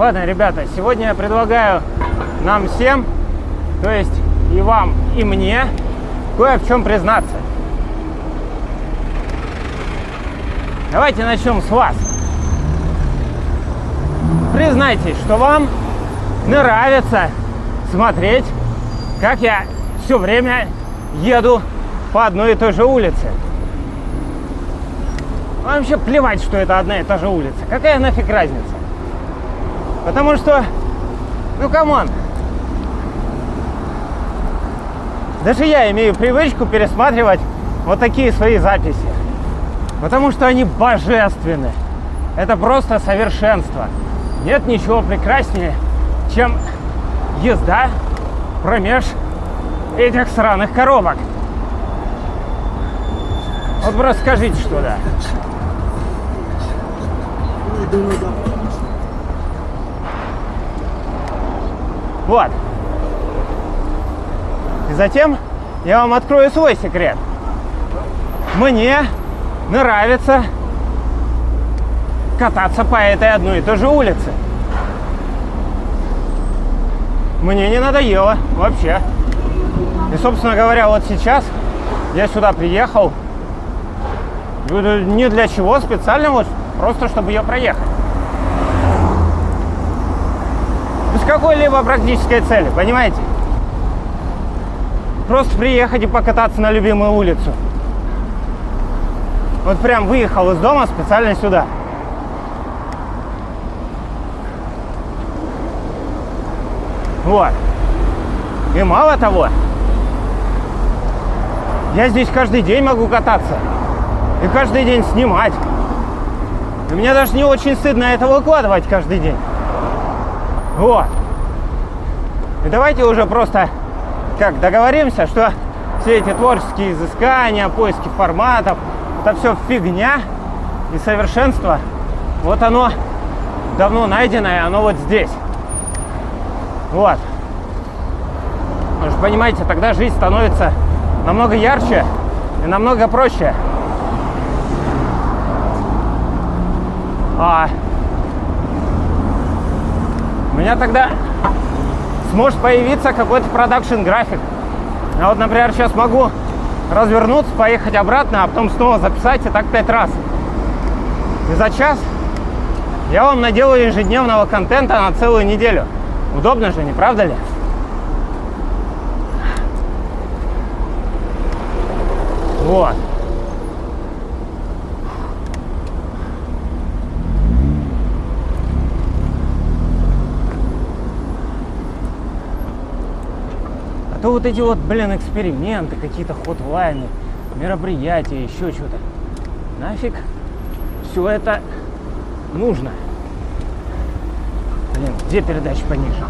Ладно, ребята, сегодня я предлагаю нам всем, то есть и вам, и мне, кое в чем признаться. Давайте начнем с вас. Признайтесь, что вам нравится смотреть, как я все время еду по одной и той же улице. Вам вообще плевать, что это одна и та же улица. Какая нафиг разница? Потому что, ну come on, даже я имею привычку пересматривать вот такие свои записи. Потому что они божественны. Это просто совершенство. Нет ничего прекраснее, чем езда промеж этих сраных коробок. Вот просто скажите, что да. Вот. И затем я вам открою свой секрет. Мне нравится кататься по этой одной и той же улице. Мне не надоело вообще. И, собственно говоря, вот сейчас я сюда приехал не для чего специально, вот просто чтобы ее проехать. Без какой-либо практической цели, понимаете? Просто приехать и покататься на любимую улицу. Вот прям выехал из дома специально сюда. Вот. И мало того, я здесь каждый день могу кататься. И каждый день снимать. И мне даже не очень стыдно это выкладывать каждый день. Вот. И давайте уже просто как договоримся, что все эти творческие изыскания, поиски форматов, это все фигня и совершенство. Вот оно давно найденное, оно вот здесь. Вот. Вы же понимаете, тогда жизнь становится намного ярче и намного проще. А меня тогда сможет появиться какой-то продакшн график. Я вот, например, сейчас могу развернуться, поехать обратно, а потом снова записать и так пять раз. И за час я вам наделаю ежедневного контента на целую неделю. Удобно же, не правда ли? Вот. То вот эти вот, блин, эксперименты, какие-то хотлайны, мероприятия, еще что-то. Нафиг все это нужно. Блин, где передача пониже?